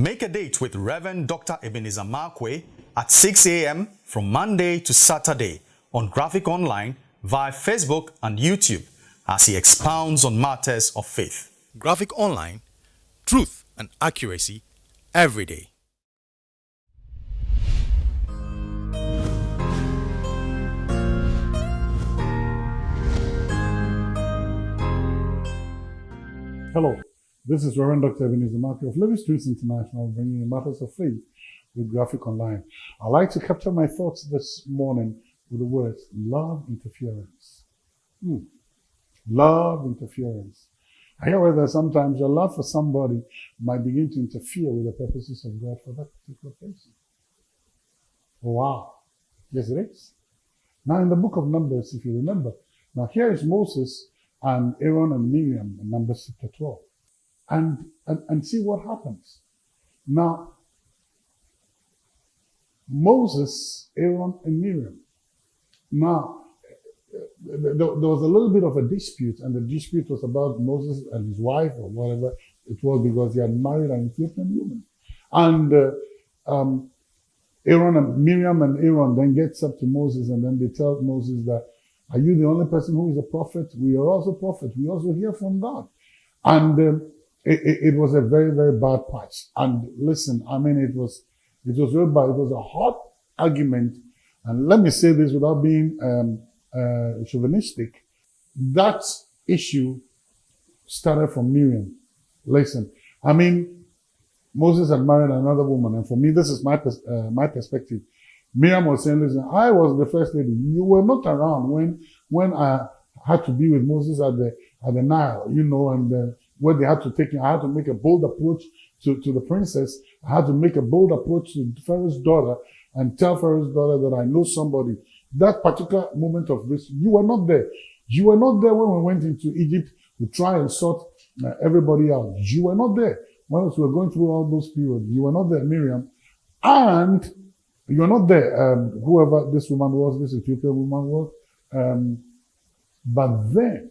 Make a date with Reverend Dr. Ebenezer Markwei at 6 a.m. from Monday to Saturday on Graphic Online via Facebook and YouTube as he expounds on matters of faith. Graphic Online, truth and accuracy every day. Hello, this is Reverend Dr. Ebenezer Markwei of Living Streams International, bringing matters of faith with Graphic Online. I'd like to capture my thoughts this morning with the words love interference. Hmm. Love interference. I hear that sometimes your love for somebody might begin to interfere with the purposes of God for that particular person. Wow. Yes, it is. Now, in the book of Numbers, if you remember, now here is Moses and Aaron and Miriam in Numbers chapter 12. And, and, and see what happens. Now, Moses, Aaron, and Miriam. Now, there, was a little bit of a dispute, and the dispute was about Moses and his wife, or whatever it was, because he had married an Ethiopian woman. And uh, um, Aaron and Miriam and Aaron then gets up to Moses, and then they tell Moses that are you the only person who is a prophet? We are also prophets. We also hear from God. And uh, it, it, was a very, very bad patch. And listen, I mean, it was, it was very bad. It was a hot argument. And let me say this without being um, uh, chauvinistic. That issue started from Miriam. Listen, I mean, Moses had married another woman. And for me, this is my, uh, my perspective. Miriam was saying, listen, I was the first lady. You were not around when, when I had to be with Moses at the, at the Nile, you know, and uh, where they had to take him. I had to make a bold approach to, to the princess. I had to make a bold approach to Pharaoh's daughter and tell Pharaoh's daughter that I know somebody. That particular moment of risk, you were not there. You were not there when we went into Egypt to try and sort uh, everybody out. You were not there. Once we were going through all those periods, you were not there, Miriam. And you're not there, um, whoever this woman was, this Ethiopian woman was. Um, but then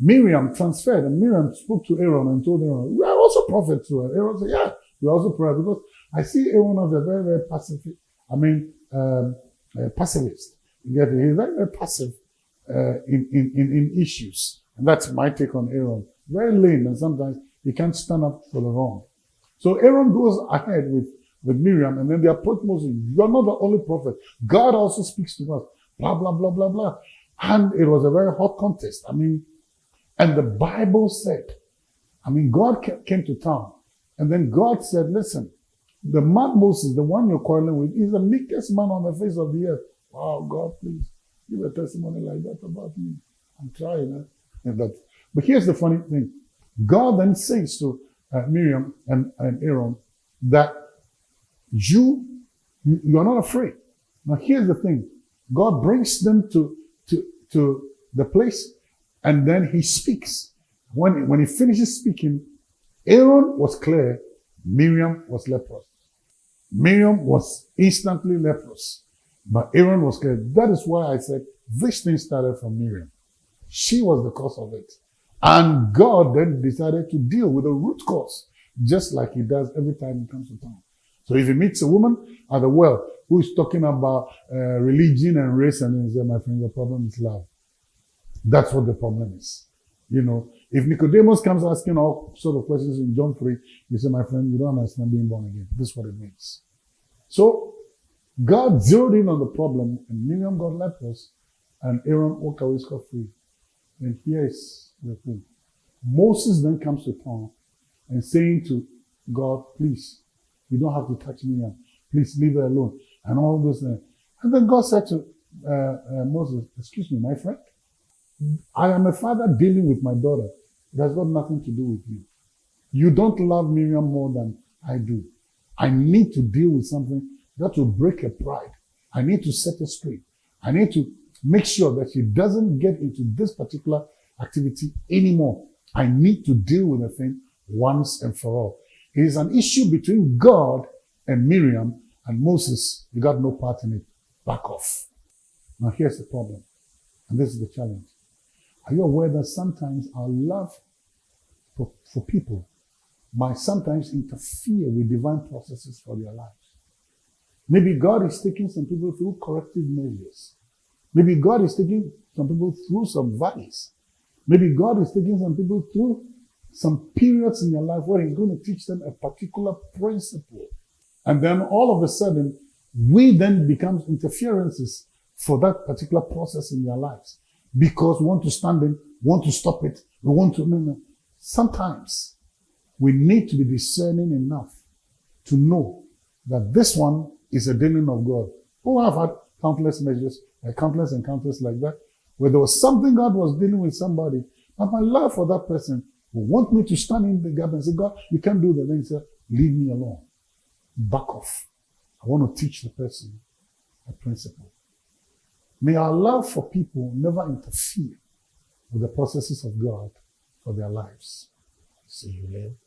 Miriam transferred and Miriam spoke to Aaron and told Aaron, we are also prophets too. And Aaron said, yeah, we are also prophets because I see Aaron as a very, very passive, I mean, um, a pacifist. You? He's very, very passive uh, in, in, in, in issues. And that's my take on Aaron. Very lame and sometimes he can't stand up for the wrong. So Aaron goes ahead with with Miriam, and then they approach Moses. You are not the only prophet. God also speaks to us. Blah, blah, blah, blah, blah. And it was a very hot contest. I mean, and the Bible said, I mean, God came to town. And then God said, listen, the man Moses, the one you're quarreling with, is the meekest man on the face of the earth. Wow, God, please give a testimony like that about me. I'm trying. And that. But here's the funny thing. God then says to uh, Miriam and, and Aaron that you, you are not afraid. Now here's the thing. God brings them to, to, to the place and then he speaks. When, when he finishes speaking, Aaron was clear, Miriam was leprous. Miriam was instantly leprous, but Aaron was clear. That is why I said this thing started from Miriam. She was the cause of it. And God then decided to deal with the root cause, just like he does every time he comes to town. So if he meets a woman at the well who is talking about uh, religion and race, and he says, my friend, the problem is love. That's what the problem is. You know, if Nicodemus comes asking all sort of questions in John 3, you say, my friend, you don't understand being born again. This is what it means. So God zeroed in on the problem, and Miriam got leprous, and Aaron walked away scot-free. And here is the thing. Moses then comes to town and saying to God, please, you don't have to touch me. Please leave her alone. And all those things. And then God said to uh, uh, Moses, excuse me, my friend, I am a father dealing with my daughter. It has got nothing to do with you. You don't love Miriam more than I do. I need to deal with something that will break her pride. I need to set her straight. I need to make sure that she doesn't get into this particular activity anymore. I need to deal with the thing once and for all. It is an issue between God and Miriam and Moses. You got no part in it. Back off. Now here's the problem. And this is the challenge. Are you aware that sometimes our love for, for people might sometimes interfere with divine processes for their lives. Maybe God is taking some people through corrective measures. Maybe God is taking some people through some valleys. Maybe God is taking some people through some periods in their life where He's going to teach them a particular principle. And then all of a sudden, we then become interferences for that particular process in their lives because we want to stand in, want to stop it, we want to, no, no. Sometimes we need to be discerning enough to know that this one is a dealing of God. Oh, I've had countless measures, like countless encounters like that, where there was something God was dealing with somebody, but my love for that person will want me to stand in the gap and say, God, you can't do that. Then he said, leave me alone. Back off. I want to teach the person a principle. May our love for people never interfere with the processes of God for their lives. See you later.